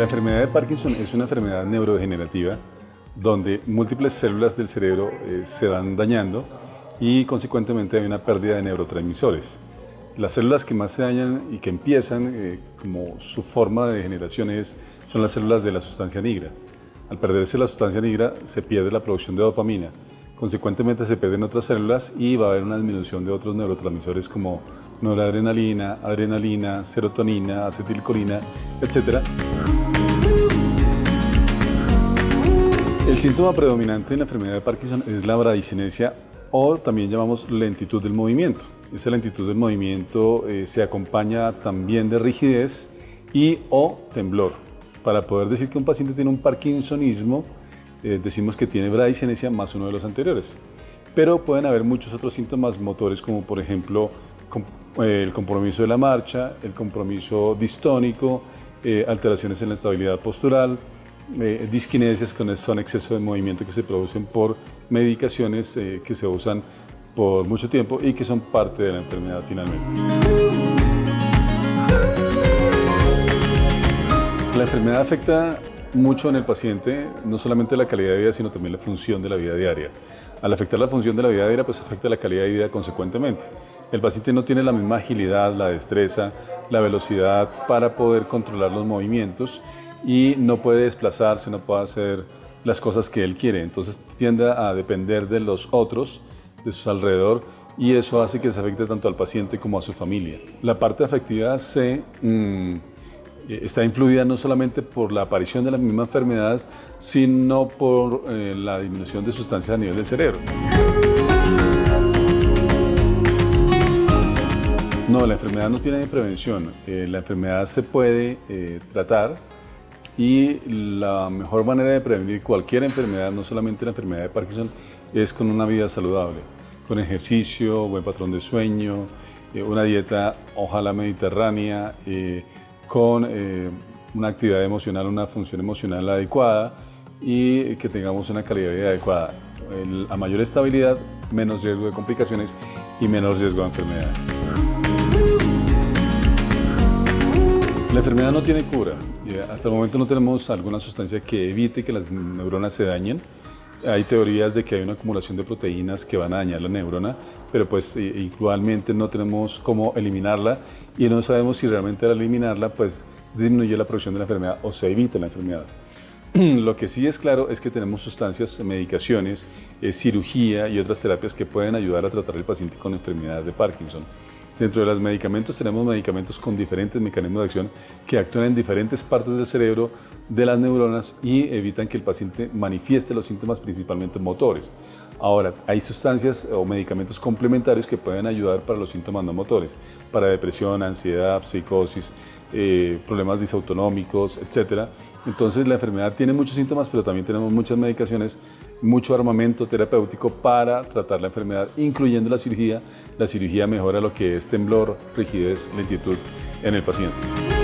La enfermedad de Parkinson es una enfermedad neurodegenerativa donde múltiples células del cerebro eh, se van dañando y consecuentemente hay una pérdida de neurotransmisores. Las células que más se dañan y que empiezan eh, como su forma de degeneración es, son las células de la sustancia negra. Al perderse la sustancia negra se pierde la producción de dopamina. Consecuentemente se pierden otras células y va a haber una disminución de otros neurotransmisores como noradrenalina, adrenalina, serotonina, acetilcolina, etc. síntoma predominante en la enfermedad de Parkinson es la bradicinesia o también llamamos lentitud del movimiento. Esta lentitud del movimiento eh, se acompaña también de rigidez y o temblor. Para poder decir que un paciente tiene un parkinsonismo, eh, decimos que tiene bradicinesia más uno de los anteriores. Pero pueden haber muchos otros síntomas motores como por ejemplo eh, el compromiso de la marcha, el compromiso distónico, alteraciones en la estabilidad postural, eh, disquinesias que son exceso de movimiento que se producen por medicaciones eh, que se usan por mucho tiempo y que son parte de la enfermedad finalmente. La enfermedad afecta mucho en el paciente, no solamente la calidad de vida, sino también la función de la vida diaria. Al afectar la función de la vida diaria, pues afecta la calidad de vida consecuentemente. El paciente no tiene la misma agilidad, la destreza, la velocidad para poder controlar los movimientos y no puede desplazarse, no puede hacer las cosas que él quiere. Entonces tiende a depender de los otros, de su alrededor, y eso hace que se afecte tanto al paciente como a su familia. La parte afectiva se, mm, está influida no solamente por la aparición de la misma enfermedad, sino por eh, la disminución de sustancias a nivel del cerebro. No, la enfermedad no tiene prevención. Eh, la enfermedad se puede eh, tratar y la mejor manera de prevenir cualquier enfermedad, no solamente la enfermedad de Parkinson, es con una vida saludable, con ejercicio, buen patrón de sueño, eh, una dieta ojalá mediterránea, eh, con eh, una actividad emocional, una función emocional adecuada y que tengamos una calidad de vida adecuada. a mayor estabilidad, menos riesgo de complicaciones y menos riesgo de enfermedades. La enfermedad no tiene cura. Hasta el momento no tenemos alguna sustancia que evite que las neuronas se dañen. Hay teorías de que hay una acumulación de proteínas que van a dañar la neurona, pero pues igualmente no tenemos cómo eliminarla y no sabemos si realmente al eliminarla pues disminuye la producción de la enfermedad o se evita la enfermedad. Lo que sí es claro es que tenemos sustancias, medicaciones, eh, cirugía y otras terapias que pueden ayudar a tratar al paciente con enfermedad de Parkinson. Dentro de los medicamentos tenemos medicamentos con diferentes mecanismos de acción que actúan en diferentes partes del cerebro de las neuronas y evitan que el paciente manifieste los síntomas principalmente motores. Ahora, hay sustancias o medicamentos complementarios que pueden ayudar para los síntomas no motores, para depresión, ansiedad, psicosis, eh, problemas disautonómicos, etc. Entonces la enfermedad tiene muchos síntomas, pero también tenemos muchas medicaciones, mucho armamento terapéutico para tratar la enfermedad, incluyendo la cirugía. La cirugía mejora lo que es temblor, rigidez, lentitud en el paciente.